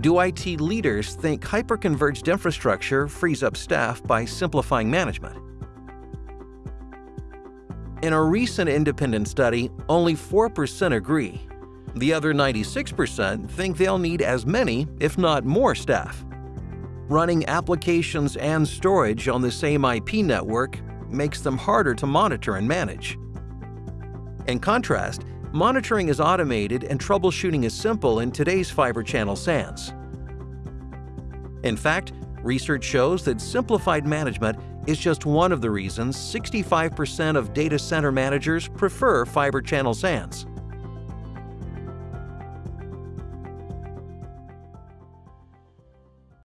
do IT leaders think hyperconverged infrastructure frees up staff by simplifying management? In a recent independent study, only 4% agree. The other 96% think they'll need as many, if not more, staff. Running applications and storage on the same IP network makes them harder to monitor and manage. In contrast, monitoring is automated and troubleshooting is simple in today's Fibre Channel SANs. In fact, research shows that simplified management is just one of the reasons 65% of data center managers prefer Fibre Channel SANs.